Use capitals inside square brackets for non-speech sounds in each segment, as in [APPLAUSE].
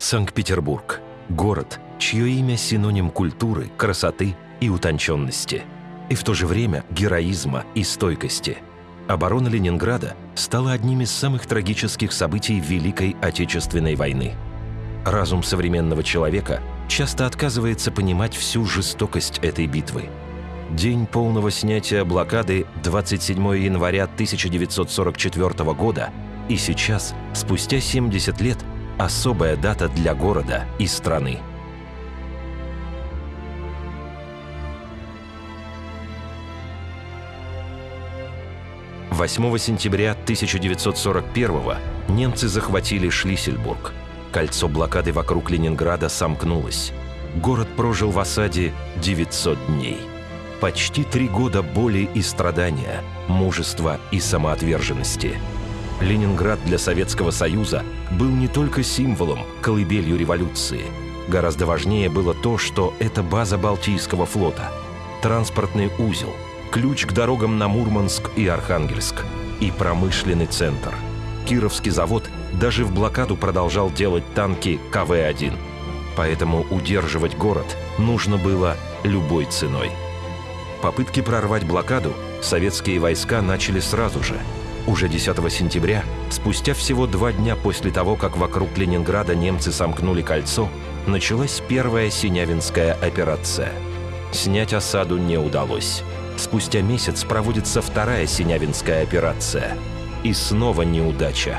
Санкт-Петербург – город, чье имя синоним культуры, красоты и утонченности. И в то же время героизма и стойкости. Оборона Ленинграда стала одним из самых трагических событий Великой Отечественной войны. Разум современного человека часто отказывается понимать всю жестокость этой битвы. День полного снятия блокады 27 января 1944 года и сейчас, спустя 70 лет, особая дата для города и страны. Восьмого сентября 1941 немцы захватили Шлиссельбург. Кольцо блокады вокруг Ленинграда сомкнулось. Город прожил в осаде 900 дней. Почти три года боли и страдания, мужества и самоотверженности – Ленинград для Советского Союза был не только символом, колыбелью революции. Гораздо важнее было то, что это база Балтийского флота, транспортный узел, ключ к дорогам на Мурманск и Архангельск и промышленный центр. Кировский завод даже в блокаду продолжал делать танки КВ-1. Поэтому удерживать город нужно было любой ценой. Попытки прорвать блокаду советские войска начали сразу же – уже 10 сентября, спустя всего два дня после того, как вокруг Ленинграда немцы сомкнули кольцо, началась первая Синявинская операция. Снять осаду не удалось. Спустя месяц проводится вторая Синявинская операция. И снова неудача.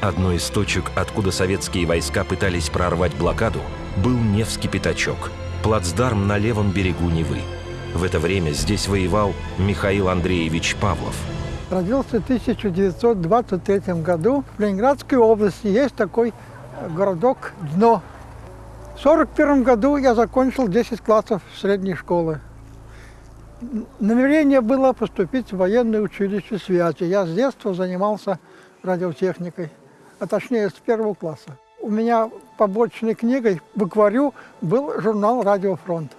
Одной из точек, откуда советские войска пытались прорвать блокаду, был Невский пятачок, плацдарм на левом берегу Невы. В это время здесь воевал Михаил Андреевич Павлов – Родился в 1923 году. В Ленинградской области есть такой э, городок Дно. В 1941 году я закончил 10 классов средней школы. Намерение было поступить в военное училище связи. Я с детства занимался радиотехникой, а точнее с первого класса. У меня побочной книгой в акварю был журнал «Радиофронт».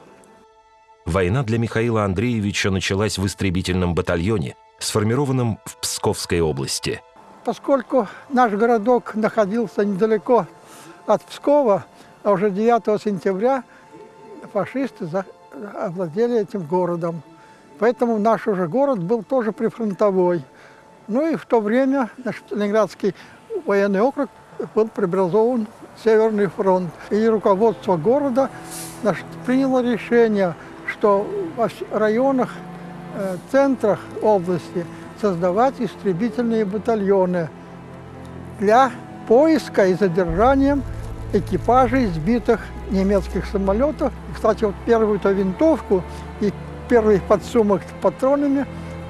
Война для Михаила Андреевича началась в истребительном батальоне – сформированном в Псковской области. Поскольку наш городок находился недалеко от Пскова, а уже 9 сентября фашисты овладели этим городом. Поэтому наш уже город был тоже прифронтовой. Ну и в то время наш Ленинградский военный округ был преобразован в Северный фронт. И руководство города значит, приняло решение, что в районах центрах области создавать истребительные батальоны для поиска и задержания экипажей сбитых немецких самолетов. И, кстати, вот первую-то винтовку и первый подсумок с патронами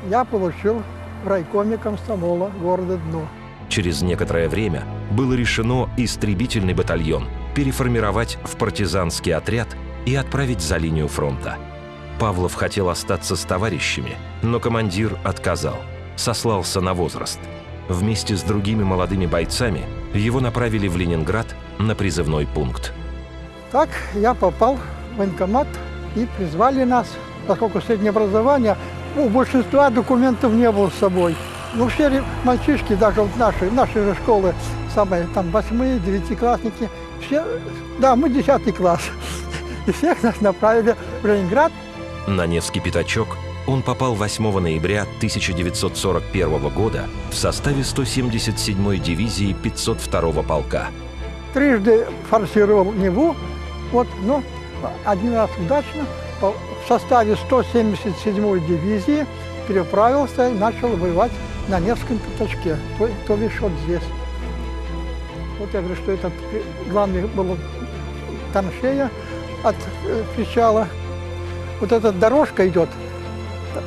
я получил в райкоме комсомола города Дно. Через некоторое время было решено истребительный батальон переформировать в партизанский отряд и отправить за линию фронта – Павлов хотел остаться с товарищами, но командир отказал, сослался на возраст. Вместе с другими молодыми бойцами его направили в Ленинград на призывной пункт. Так я попал в военкомат и призвали нас, поскольку среднее образование, у большинства документов не было с собой. Ну, все мальчишки, даже вот наши, наши же школы, самые там восьмые, девятиклассники, все, да, мы десятый класс. [LAUGHS] И всех нас направили в Ленинград на Невский пятачок он попал 8 ноября 1941 года в составе 177-й дивизии 502-го полка. Трижды форсировал Неву, вот, но один раз удачно в составе 177-й дивизии переправился и начал воевать на Невском пятачке, то, то лишь вот здесь. Вот я говорю, что этот главный был траншея от э, причала вот эта дорожка идет.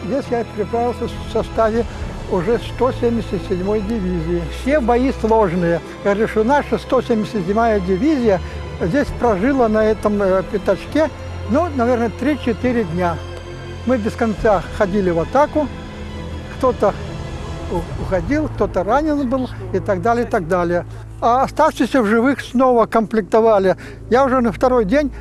Здесь я переправился в составе уже 177-й дивизии. Все бои сложные. Я говорю, наша 177-я дивизия здесь прожила на этом э, пятачке, ну, наверное, 3-4 дня. Мы без конца ходили в атаку, кто-то уходил, кто-то ранен был и так далее, и так далее. А оставшиеся в живых снова комплектовали. Я уже на второй день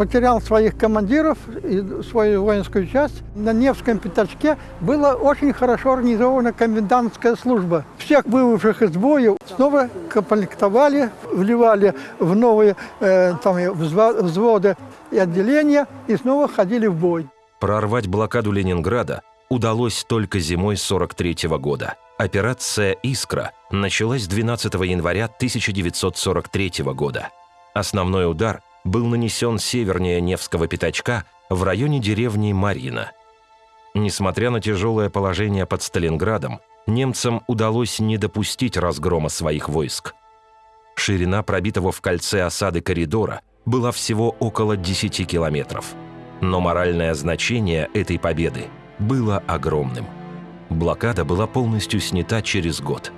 потерял своих командиров и свою воинскую часть. На Невском пятачке была очень хорошо организована комендантская служба. Всех вывывших из боя снова комплектовали, вливали в новые э, там, взводы и отделения и снова ходили в бой. Прорвать блокаду Ленинграда удалось только зимой 43 -го года. Операция «Искра» началась 12 января 1943 года. Основной удар был нанесен севернее Невского пятачка в районе деревни Марина. Несмотря на тяжелое положение под Сталинградом, немцам удалось не допустить разгрома своих войск. Ширина пробитого в кольце осады коридора была всего около 10 километров. Но моральное значение этой победы было огромным. Блокада была полностью снята через год.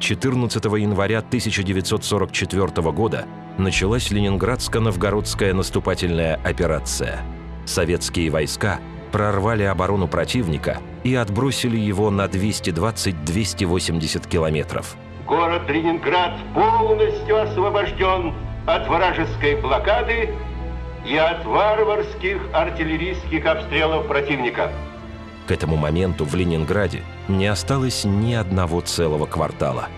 14 января 1944 года началась Ленинградско-Новгородская наступательная операция. Советские войска прорвали оборону противника и отбросили его на 220-280 километров. Город Ленинград полностью освобожден от вражеской блокады и от варварских артиллерийских обстрелов противника. К этому моменту в Ленинграде не осталось ни одного целого квартала.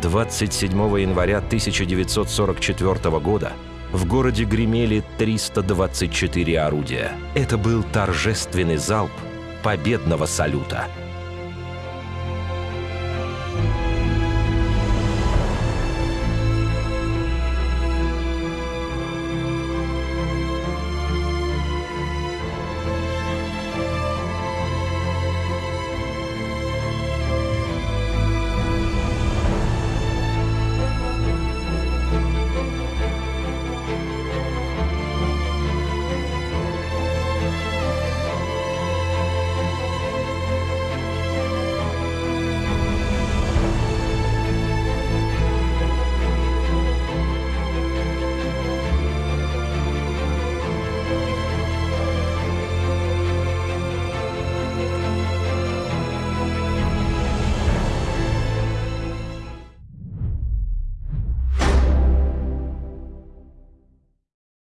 27 января 1944 года в городе гремели 324 орудия. Это был торжественный залп победного салюта –